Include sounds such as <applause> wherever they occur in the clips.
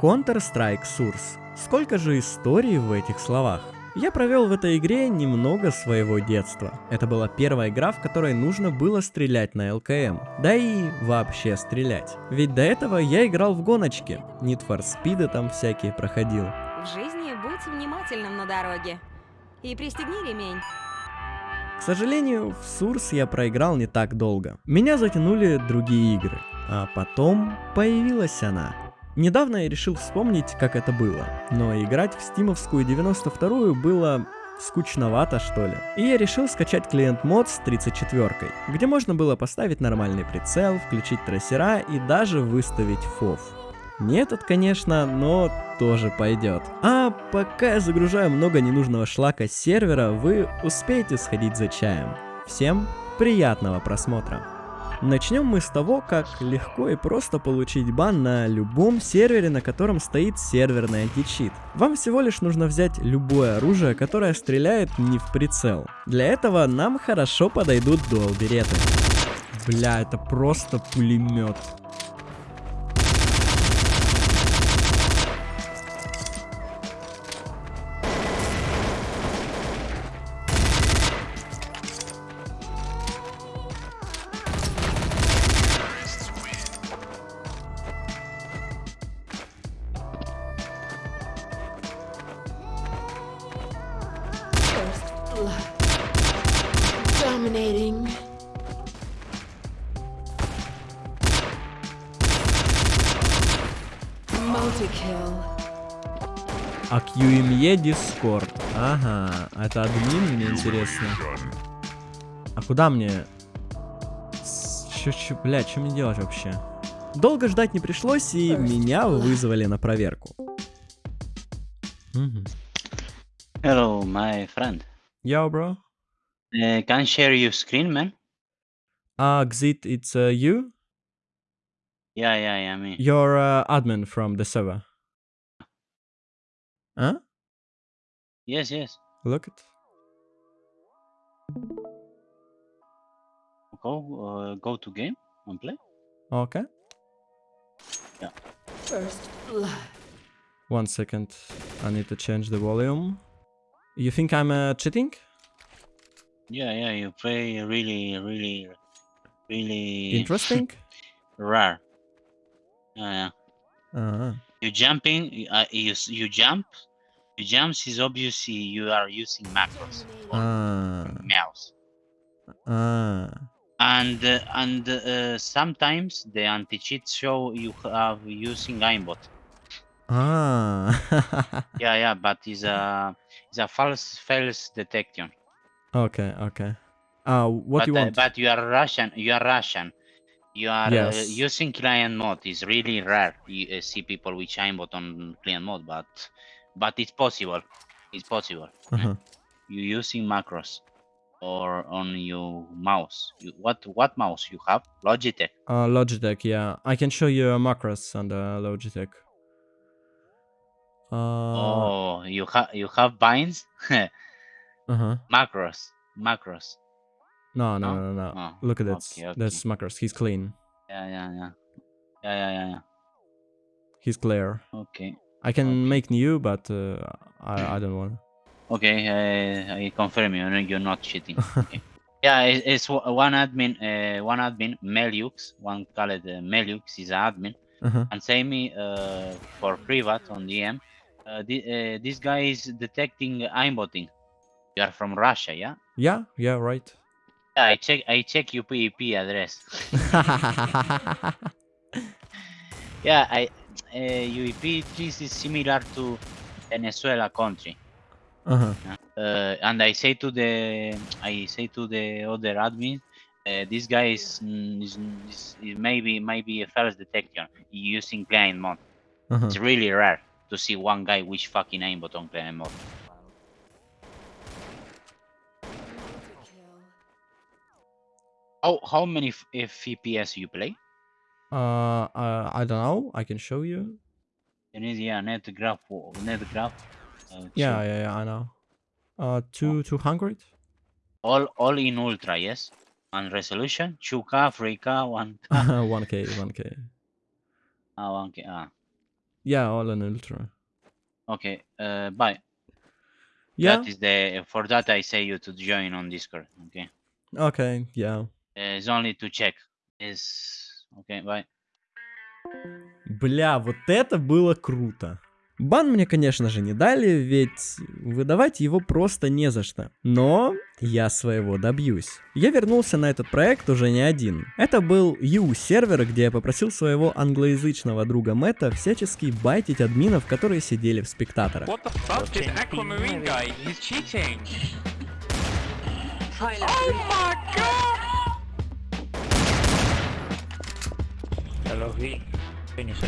Counter-Strike Source. Сколько же историй в этих словах? Я провел в этой игре немного своего детства. Это была первая игра, в которой нужно было стрелять на ЛКМ. Да и вообще стрелять. Ведь до этого я играл в гоночки. Need for Speed там всякие проходил. В жизни будь внимательным на дороге. И пристегни ремень. К сожалению, в Сурс я проиграл не так долго. Меня затянули другие игры. А потом появилась она. Недавно я решил вспомнить, как это было, но играть в стимовскую 92-ю было скучновато что ли. И я решил скачать клиент мод с 34 где можно было поставить нормальный прицел, включить трассера и даже выставить фов. Не этот, конечно, но тоже пойдет. А пока я загружаю много ненужного шлака с сервера, вы успеете сходить за чаем. Всем приятного просмотра. Начнем мы с того, как легко и просто получить бан на любом сервере, на котором стоит серверный античит. Вам всего лишь нужно взять любое оружие, которое стреляет не в прицел. Для этого нам хорошо подойдут дуал береты. Бля, это просто пулемет. А QME Discord. Ага, это админ, мне интересно. А куда мне? Чё, чё, бля, что мне делать вообще? Долго ждать не пришлось, и меня вызвали на проверку. Hello, my friend. Yo, bro. Uh, can share your screen, man? Uh, Xit, it's uh, you? Yeah, yeah, yeah, me. You're uh, admin from the server. Huh? Yes, yes. Look it. Go, uh, go to game and play. Okay. Yeah. First blood. One second. I need to change the volume. You think I'm uh, cheating? Yeah, yeah. You play really, really, really Interesting? <laughs> rare. Yeah, yeah. uh You jumping. you- Uh, you you jump. You jumps is obviously you are using macros on Ah. mouse. Ah. And uh, and uh, sometimes the anti cheat show you have using aimbot. Ah. <laughs> Yeah, yeah, but it's a it's a false false detection. okay, okay. Uh, what but, you uh, want? but you are Russian. You are Russian. You are uh, using client mode. It's really rare. You uh, see people with aimbot on client mode, but but it's possible. It's possible. Uh-huh. You using macros or on your mouse. You, what what mouse you have? Logitech. Uh, Logitech, yeah. I can show you a macros on the Logitech. Uh, oh, you have you have binds. <laughs> uh-huh. macros. Macros. No, no, No? no, no. Oh, Look at that. okay, okay. That's macros. He's clean. Yeah, yeah, yeah. Yeah, yeah, yeah, yeah. He's clear. Okay. I can Okay. make new, but uh, I, I don't want. Okay, uh, I confirm you. You're not cheating. <laughs> Okay. yeah, it, it's o- one admin. Uh, one admin, Meliux. One called uh, Meliux is an admin, Uh-huh. and say me uh, for privat on DM. Uh, uh, this guy is detecting aimbotting. You are from Russia, yeah? Yeah, yeah, right. <laughs> Yeah, I check. I check your PEP address. yeah, I. Uh, UEP this is similar to Venezuela country. uh-huh. uh, and I say to the I say to the other admin, uh, this guy is, mm, is, is, is maybe maybe a false detection using client mode. Uh-huh. It's really rare to see one guy with fucking aimbot on client mode. How how many FPS you play? Uh, uh, I don't know. I can show you. You need yeah net graph net graph. Uh, Yeah, yeah, yeah. I know. Uh, two, two hundred. all all in ultra yes, and resolution 2K, 3K, 1K, One k, one k. ah, 1K. Ah. Yeah, all in ultra. Okay, uh, bye. Yeah. That is the for that I say you to join on Discord. Okay, Okay, yeah. Uh, it's only to check. Is okay. Bye. Бля, вот это было круто. Бан мне, конечно же, не дали, ведь выдавать его просто не за что. Но я своего добьюсь. Я вернулся на этот проект уже не один. Это был U-сервер, где я попросил своего англоязычного друга Мэтта всячески байтить админов, которые сидели в спектаторах. What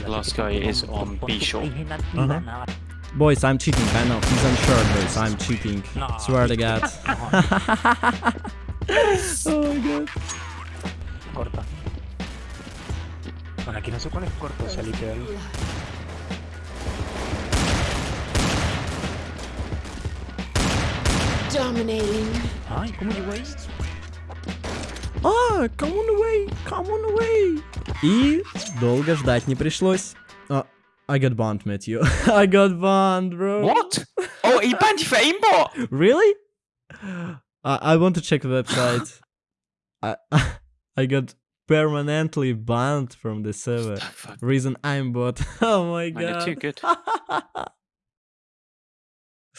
Last guy is on B shore. Uh-huh. Boys, I'm cheating, I know. He's unsure, boys, I'm cheating. Swear to God. <laughs> oh my god. corta. Bueno, aquí no sé cuál es corto, o sea, literal. Dominating. Ay, ¿cómo llegó ahí? А, come on away, come on away. И долго ждать не пришлось. А, I got banned, Matthew. <laughs> I got banned, bro. What? Oh, he banned you for aimbot! <laughs> Really? I, I want to check the website. <gasps> I, <laughs> I got permanently banned from the server. Fuck, Reason I'm bot. Oh my man, you're too god. good.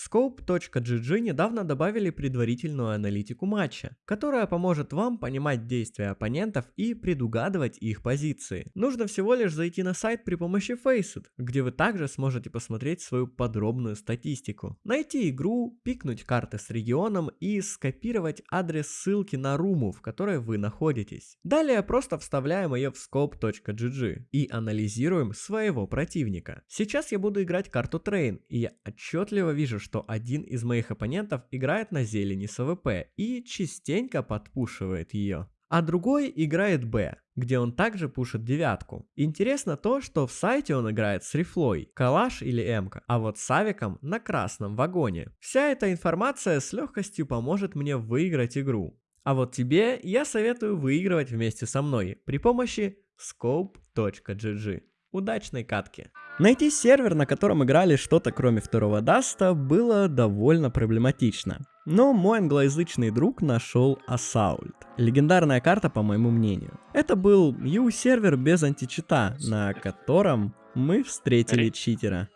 Scope.gg недавно добавили предварительную аналитику матча, которая поможет вам понимать действия оппонентов и предугадывать их позиции. Нужно всего лишь зайти на сайт при помощи Faceit, где вы также сможете посмотреть свою подробную статистику, найти игру, пикнуть карты с регионом и скопировать адрес ссылки на руму, в которой вы находитесь. Далее просто вставляем ее в scope.gg и анализируем своего противника. Сейчас я буду играть карту Train, и я отчетливо вижу, что один из моих оппонентов играет на зелени с AWP и частенько подпушивает ее. А другой играет Б, где он также пушит девятку. Интересно то, что в сайте он играет с рифлой, калаш или эмка, а вот с авиком на красном вагоне. Вся эта информация с легкостью поможет мне выиграть игру. А вот тебе я советую выигрывать вместе со мной при помощи scope.gg. Удачной катки. Найти сервер, на котором играли что-то кроме второго даста, было довольно проблематично. Но мой англоязычный друг нашел Assault. Легендарная карта, по моему мнению. Это был U-сервер без античита, на котором мы встретили читера.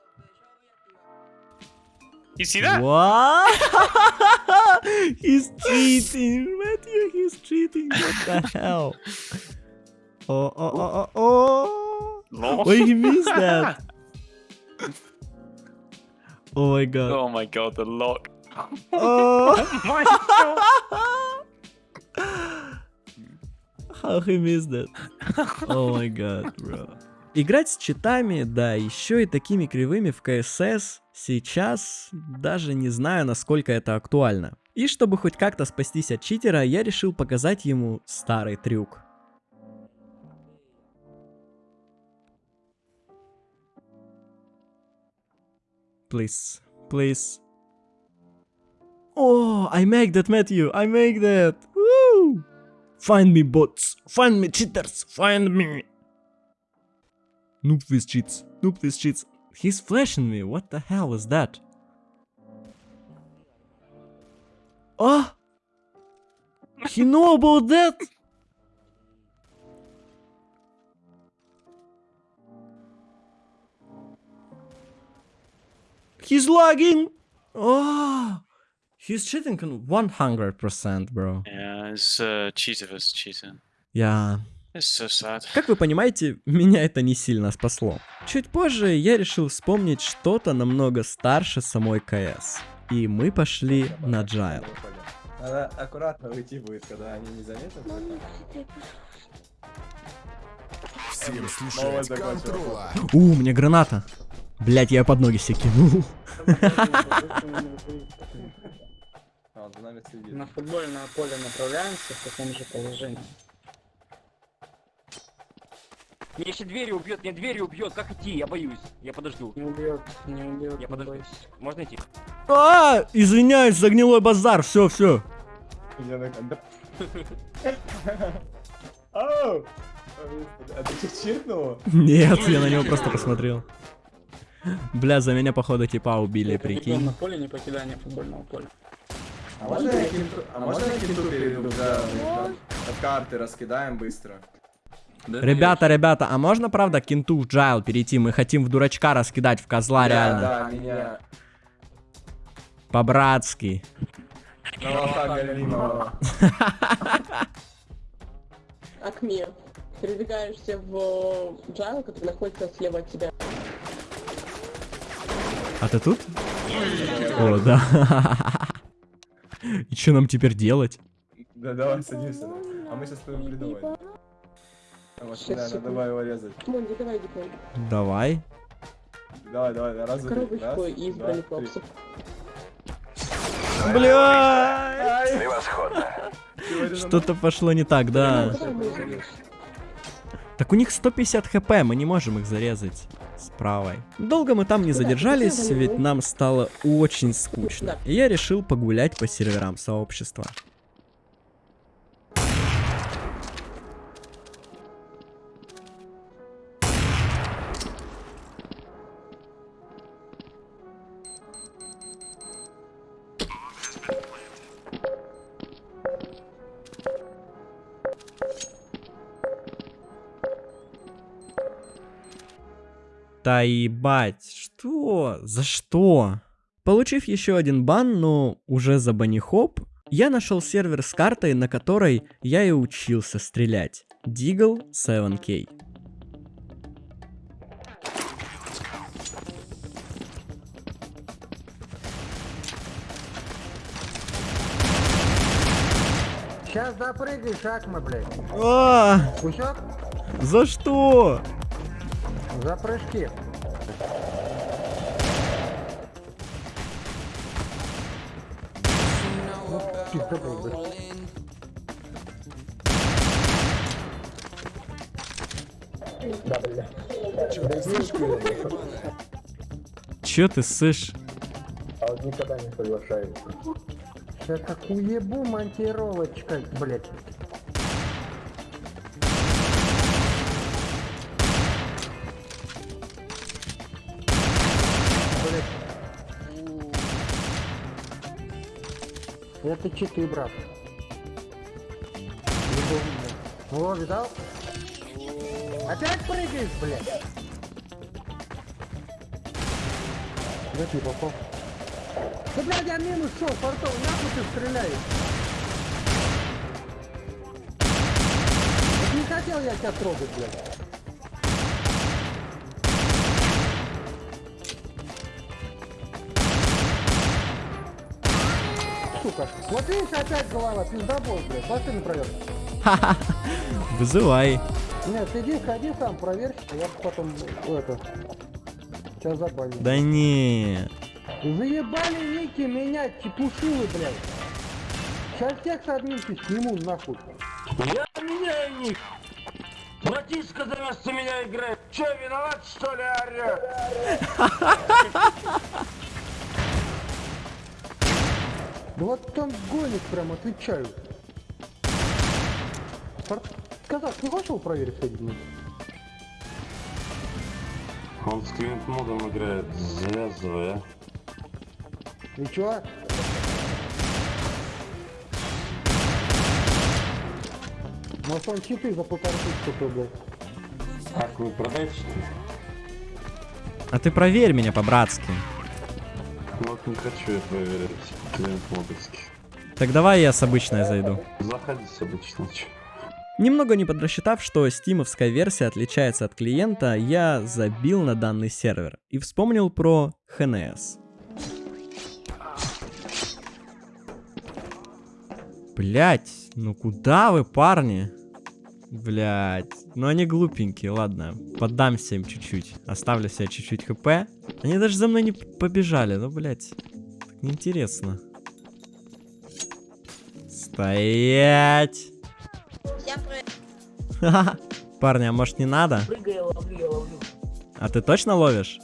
What? <laughs> he's cheating, Matthew. He's cheating. What the hell? <laughs> Oh, oh, oh, oh, he missed that. <laughs> Oh my god. Oh my god, the lock. Oh. <laughs> my <laughs> How he missed that? Oh my god, bro. Играть с читами, да, еще и такими кривыми в КСС, сейчас даже не знаю, насколько это актуально. И чтобы хоть как-то спастись от читера, я решил показать ему старый трюк. Please, please. Oh, I make that, Matthew. I make that. Woo! Find me, bots. Find me, cheaters. Find me. Noob with cheats. Noob with cheats. He's flashing me. What the hell is that? Oh! He know about that? He's lagging. Oh! He's cheating on 100%, bro. Yeah, it's uh, cheater versus cheater. Я... It's so sad. Как вы понимаете, меня это не сильно спасло. Чуть позже я решил вспомнить что-то намного старше самой КС. И мы пошли на Джайл. Надо аккуратно уйти будет, когда они не заметят. Всем слушать контрола. У, у меня граната. Блять, я под ноги себе кинул. А. На футбольное поле направляемся в таком же положении. Меня еще двери убьет, меня двери убьет, как идти? Я боюсь. Я подожду. Не убьет, не убьет. Я не подожду. Можно идти? А, извиняюсь за гнилой базар, все, все. <laughs> А ты что, чиркнул? Нет, я на него просто посмотрел. Бля, за меня, походу, типа убили, прикинь. на поле, не покидание футбольного поля. А можно я кенту, а можно я кенту перейду, да, от карты раскидаем быстро? Ребята, ребята, а можно, правда, кенту в джайл перейти? Мы хотим в дурачка раскидать, в козла, Да, реально. Да, меня. По-братски. Акмир, передвигаешься в джайл, который находится слева от тебя. А ты тут? О, да. <laughs> И что нам теперь делать? Да, давай, садимся. А мы сейчас будем придумать. Давай его резать. Монди, давай. Давай. Давай, давай, раз, два, три. Коробочку бронекопсов. Бля! три. Что-то пошло не так, да. Мы Так у них 150 хп, мы не можем их зарезать с правой. Долго мы там не задержались, ведь нам стало очень скучно. И я решил погулять по серверам сообщества. Да ебать, что? За что? Получив еще один бан, но уже за банихоп, я нашел сервер с картой, на которой я и учился стрелять. Deagle 7K. Сейчас допрыгаешь, Акма, блядь. А, за что? За прыжки. Ну, пизда. Да, бля. Че ты сышь? А вот никогда не соглашается. Сейчас как уебу монтировочка, блядь. Это читы, брат. Любовно. Во, видал? Опять прыгаешь, блядь. Где ты попал? Да, блядь, я минус шел, портал, нахуй ты стреляешь? Не хотел я тебя трогать, блядь. Сука, вот видишь, опять голова, пиздобол, блядь, пошли на проверку. <laughs> Вызывай. Нет, иди, ходи сам, проверь, а я потом, это, тебя забаню. Да не. Заебали ники менять, чепушилы, блядь. Сейчас всех с админки сниму нахуй. Я меняю них! Братишка за вместо меня играет. Че, виноват, что ли, орёт? <laughs> Да вот там гонит прям, отвечаю. Казак, не хочешь его проверить мне? Он с клиент модом играет, завязывай, а. И чё? Может он читы за полторы тысячи купил, блядь. Как вы продаете, что ли? А ты проверь меня по-братски. Не хочу я проверять клиент модовский. Так давай я с обычной зайду. Заходите обычно, чё. Немного не подрасчитав, что стимовская версия отличается от клиента, я забил на данный сервер и вспомнил про ХНС. Блять, ну куда вы, парни? Блять, ну они глупенькие, ладно, поддамся им чуть-чуть, оставлю себе чуть-чуть хп. Они даже за мной не побежали, ну блять, так неинтересно. Стоять! Ха-ха. Парни, а может не надо? Прыгай, я ловлю, я ловлю. А ты точно ловишь?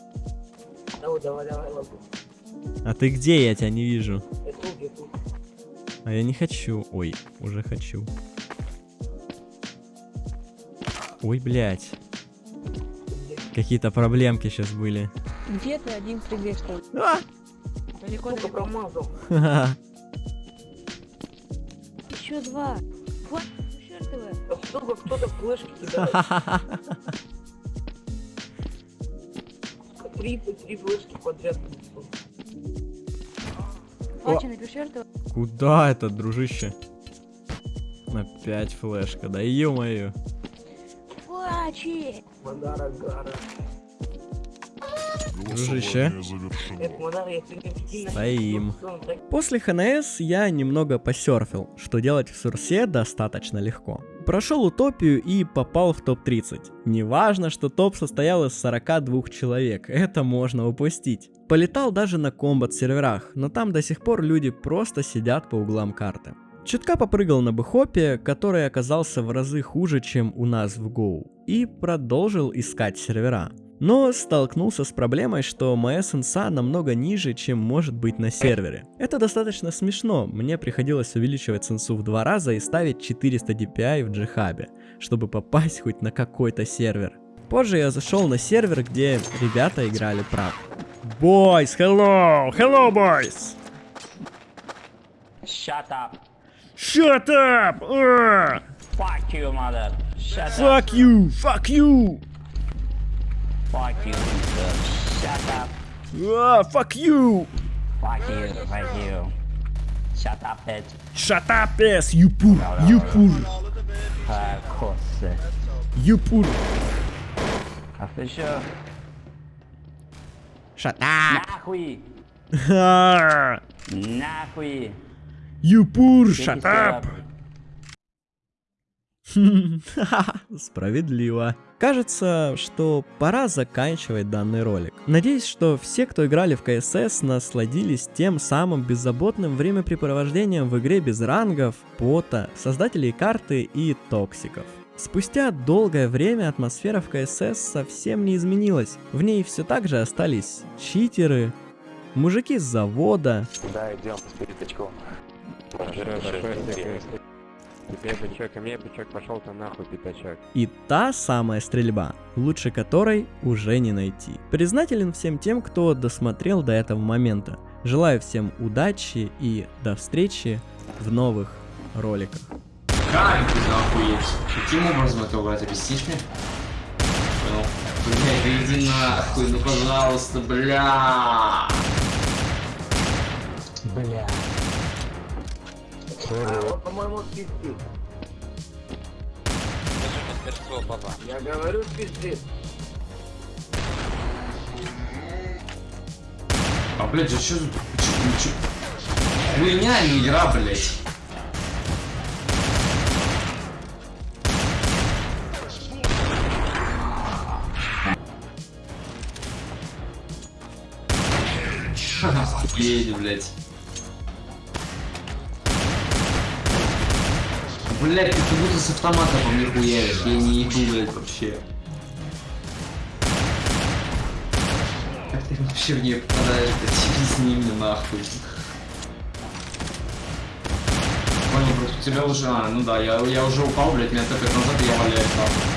Давай, давай, давай, ловлю. А ты где? Я тебя не вижу. Я тут, я тут. А я не хочу. Ой, уже хочу. Ой, блядь. Какие-то проблемки сейчас были. Где ты один прыгаешь там? А! Далеко далеко промазал. <laughs> Еще два. Вот, чертовы. Сука, кто-то флешки кидает. <laughs> Три, три флешки подряд. Напиши, Куда это, дружище? Опять флешка, да ё-моё. Мадара Гара. Дружище. Стоим. После ХНС я немного посерфил, что делать в Сурсе достаточно легко. Прошел утопию и попал в топ-30. Неважно, что топ состоял из 42 человек, это можно упустить. Полетал даже на комбат серверах, но там до сих пор люди просто сидят по углам карты. Чутка попрыгал на бэхопе, который оказался в разы хуже, чем у нас в Go, и продолжил искать сервера. Но столкнулся с проблемой, что моя сенса намного ниже, чем может быть на сервере. Это достаточно смешно, мне приходилось увеличивать сенсу в два раза и ставить 400 DPI в джихабе, чтобы попасть хоть на какой-то сервер. Позже я зашел на сервер, где ребята играли прав. Boys, hello! Hello, boys! Shut up. Shut up! Uh. Fuck you, mother. Shut Fuck up. you! Fuck you! Fuck you, mother. Shut up. Uh, fuck you! Fuck you, fuck you. Shut up, bitch. Shut up, ass, you poor, no, no, you poor. Uh, of course. You poor. Official. Shut up. Nahui. <laughs> Nahui. You poor, shut up! <laughs> Справедливо. Кажется, что пора заканчивать данный ролик. Надеюсь, что все, кто играли в КСС, насладились тем самым беззаботным времяпрепровождением в игре без рангов, пота, создателей карты и токсиков. Спустя долгое время атмосфера в КСС совсем не изменилась. В ней все так же остались читеры, мужики с завода, Да, идем с. Тебе бычок, а мне бычок пошел то нахуй, пятачок. И та самая стрельба, лучше которой уже не найти. Признателен всем тем, кто досмотрел до этого момента. Желаю всем удачи и до встречи в новых роликах. Как ты охуеть? Каким образом это убрать? Объяснишь мне? Понял. Бля, да иди нахуй, ну пожалуйста, бля. Бля. По-моему, пиздит. Я говорю, пиздит. А, блядь, а что за... Хуйня, а не игра, блядь. Охуеть, блядь. Блядь, ты как будто с автомата по мне хуяришь, я не ебу, блядь, вообще. Как ты вообще в нее попадаешь, блядь, через ними нахуй. Понял, просто тебя уже, а, ну да, я, я уже упал, блядь, меня топят назад, и я валяюсь нахуй.